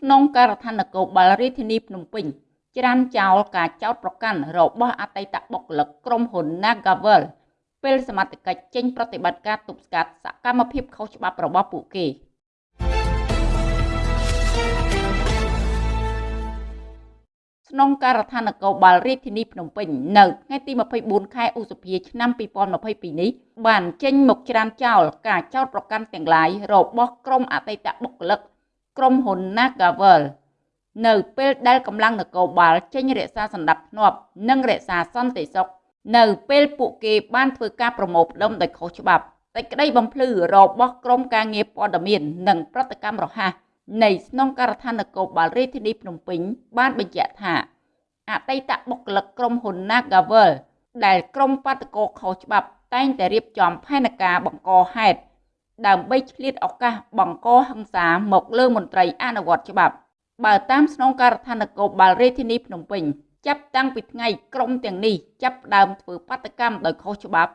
ស្នងការដ្ឋាននគរបាលរាជធានីភ្នំពេញច្រានចោលការចោទប្រកាន់របស់អតីតបុគ្គលិកក្រុមហ៊ុន Nagavel ពេលសមត្ថកិច្ចចេញប្រតិបត្តិការទប់ស្កាត់សកម្មភាពខុសច្បាប់របស់ពួកគេស្នងការដ្ឋាននគរបាលរាជធានីភ្នំពេញនៅថ្ងៃទី24ខែឧសភាឆ្នាំ2022នេះបានចេញមកច្រានចោលការចោទប្រកាន់ទាំងឡាយរបស់ក្រុមអតីតបុគ្គលិក ក្រុមហ៊ុន Nagavel នៅពេលដែលកម្លាំងនគរបាលចេញរក្សាសណ្ដាប់ធ្នាប់និងរក្សាសន្តិសុខនៅពេលពួកគេបានធ្វើការប្រមូលផ្ដុំដោយខុសច្បាប់តែក្តីបំភ្លឺរបស់ក្រមការងារព័ត៌មាននិងប្រតិកម្មរហ័សនៃស្នងការដ្ឋាននគរបាលរាជធានីភ្នំពេញបានបញ្ជាក់ថាអតីតបុគ្គលិកក្រុមហ៊ុន Nagavel ដែលក្រុមបាតកោខុសច្បាប់តែងតែរៀបចំផែនការបង្កហេតុ ដើម្បីឆ្លៀតឱកាសបង្កហិង្សាមកលើមន្ត្រីអនុវត្តច្បាប់ បើតាមស្នងការដ្ឋាននគរបាលរាជធានីភ្នំពេញចាប់តាំងពីថ្ងៃក្រុមទាំងនេះចាប់ផ្ដើមធ្វើបាតកម្មដោយខុសច្បាប់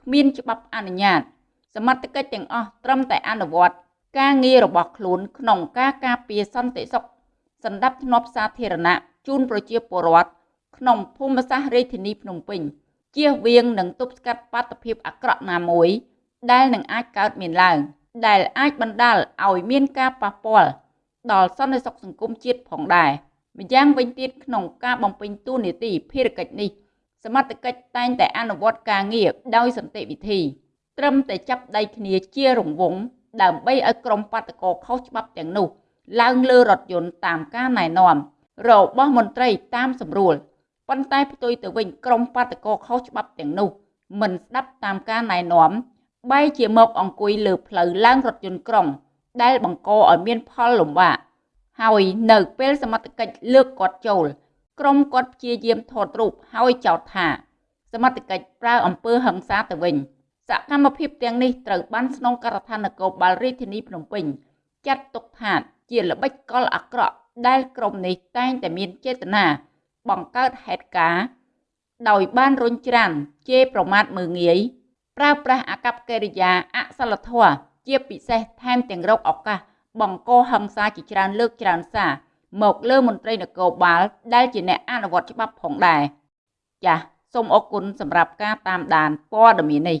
គ្មានច្បាប់អនុញ្ញាត សមត្ថកិច្ចទាំងអស់ត្រឹមតែអនុវត្តការងាររបស់ខ្លួនក្នុងការការពារសន្តិសុខសណ្ដាប់ធ្នាប់សាធារណៈជូនប្រជាពលរដ្ឋក្នុងភូមិសាស្ត្ររាជធានីភ្នំពេញជៀសវាងនិងទប់ស្កាត់បាតុភិបអាក្រក់ណាមួយ ដែលនឹងអាចកើតមានឡើង ដែលអាចបណ្ដាលឲ្យមានការប៉ះពាល់ដល់សន្តិសុខសង្គមជាតិផងដែរម្យ៉ាងវិញទៀតក្នុងការបំពេញតួនាទីភារកិច្ចនេះ សមត្ថកិច្ចតែងតែអនុវត្តការងារដោយសន្តិវិធី ត្រឹមតែចាប់ដៃគ្នាជារង្វង់ដើម្បីឲ្យក្រុមបាតកោខុសច្បាប់ទាំងនោះឡើងលើរថយន្តតាមការណែនាំរបស់មន្ត្រីតាមសម្រួលប៉ុន្តែផ្ទុយទៅវិញក្រុមបាតកោខុសច្បាប់ទាំងនោះមិនស្ដាប់តាមការណែនាំ បែរជាមកអង្គុយលើផ្លូវឡើងរថយន្តក្រុង ដែលបង្កឲ្យមានផលលំបាកហើយនៅពេលសមត្ថកិច្ចលើកគាត់ចូល ក្រុមគាត់ព្យាយាមថតរូបហើយចោទថា សមត្ថកិច្ចប្រើអំពើហិង្សាទៅវិញសកម្មភាពទាំងនេះត្រូវបានស្នងការដ្ឋាននគរបាលរាជធានីភ្នំពេញចាត់ទុកថាជាល្បិចកលអាក្រក់ដែលក្រុមនេះតែងតែមានចេតនាបង្កើតហេតុការណ៍ដោយបានរុញច្រានជេរប្រមាថមើងងាយ ប្រើប្រាស់អាកប្បកិរិយាអសិលធម៌ជាពិសេសថែមទាំងរកឱកាសបង្កហិង្សាជាច្រើនលើកច្រើនសារមកលើមន្ត្រីនគរបាល ដែលជាអ្នកអនុវត្តច្បាប់ផងដែរចាសសូមអរគុណសម្រាប់ការតាមដានព័ត៌មាននេះ